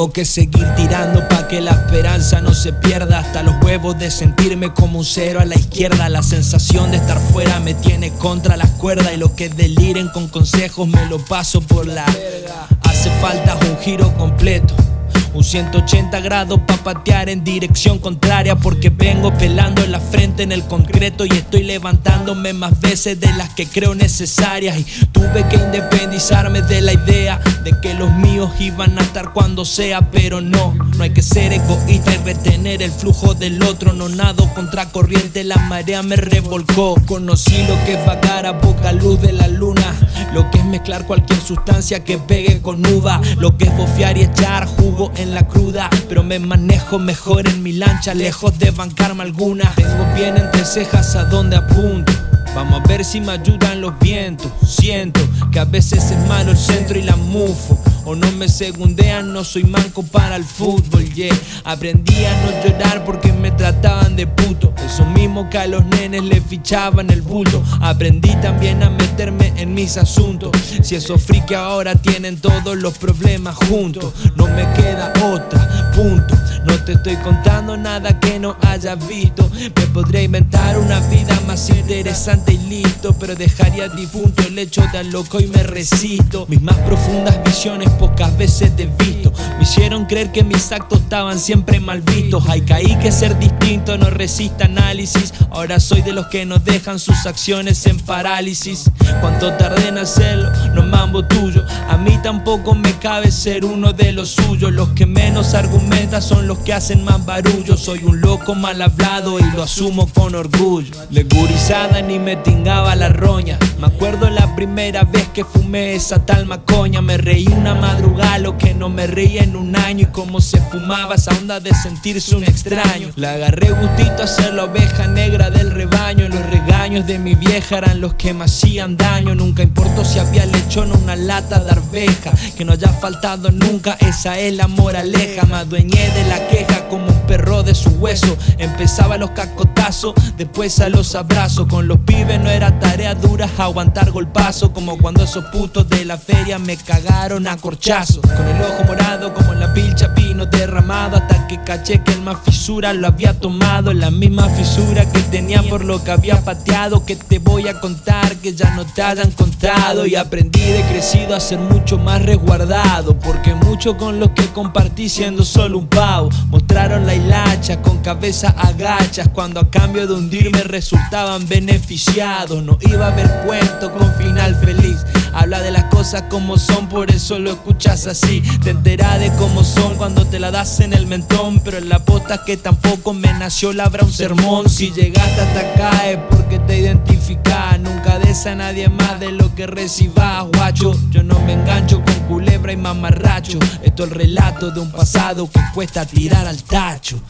Tengo que seguir tirando pa' que la esperanza no se pierda. Hasta los huevos de sentirme como un cero a la izquierda. La sensación de estar fuera me tiene contra las cuerdas. Y lo que deliren con consejos me lo paso por la Hace falta un giro completo. Un 180 grados pa' patear en dirección contraria. Porque vengo pelando la frente en el concreto. Y estoy levantándome más veces de las que creo necesarias. Y tuve que independizarme de la idea De los míos iban a estar cuando sea Pero no, no hay que ser egoísta y retener el flujo del otro No nado contra corriente, la marea me revolcó. Conocí lo que es vagar a poca luz de la luna Lo que es mezclar cualquier sustancia que pegue con uva Lo que es bofear y echar jugo en la cruda Pero me manejo mejor en mi lancha Lejos de bancarme alguna. Tengo bien entre cejas a donde apunto Vamos a ver si me ayudan los vientos. Siento que a veces es malo el centro y la mufo. O no me segundean, no soy manco para el fútbol, yeah. Aprendí a no llorar porque me trataban de puto. Eso mismo que a los nenes le fichaban el bulto. Aprendí también a meterme en mis asuntos. Si esos friki ahora tienen todos los problemas juntos No me queda otra, te estoy contando nada que no hayas visto. Me podré inventar una vida más interesante y listo Pero dejaría difunto el hecho de loco y me resisto. Mis más profundas visiones pocas veces te he visto. Me hicieron creer que mis actos estaban siempre mal vistos. Hay caí que ser distinto no resiste análisis. Ahora soy de los que no dejan sus acciones en parálisis. Cuánto tardé en hacerlo, no mambo tuyo. A mí tampoco me cabe ser uno de los suyos. Los que menos argumentan son los que hacen más barullo Soy un loco mal hablado y lo asumo con orgullo. Legurizada ni me tingaba la roña. Me acuerdo la primera vez que fumé esa tal macoña. Me reí una madrugada lo que no me reía en un año. Y cómo se fumaba esa onda de sentirse un extraño. La agarré gustito a ser la oveja negra del rebaño. Los regaños de mi vieja eran los que me hacían daño. Nunca importó si había lechón o una lata de arveja. Que no haya faltado nunca, esa es la moraleja. Me adueñé de la queja como de su hueso. Empezaba los cascotazos, después a los abrazos. Con los pibes no era tarea dura aguantar golpazo Como cuando esos putos de la feria me cagaron a corchazo Con el ojo morado como en la pilcha vino derramado. Hasta que caché que el más fisura lo había tomado. La misma fisura que tenía por lo que había pateado. Que te voy a contar que ya no te hayan contado. Y aprendí de crecido a ser mucho más resguardado. Porque mucho con lo que compartí siendo solo un pavo. Mostraron la con cabeza agachas. Cuando a cambio de hundirme resultaban beneficiados. No iba a haber cuento con final feliz. Habla de las cosas como son, por eso lo escuchas así. Te enteras de cómo son cuando te la das en el mentón. Pero en la posta que tampoco me nació labra un sermón. Si llegaste hasta acá es porque te identificas A nadie más de lo que recibas, guacho. Yo no me engancho con culebra y mamarracho. Esto es el relato de un pasado que cuesta tirar al tacho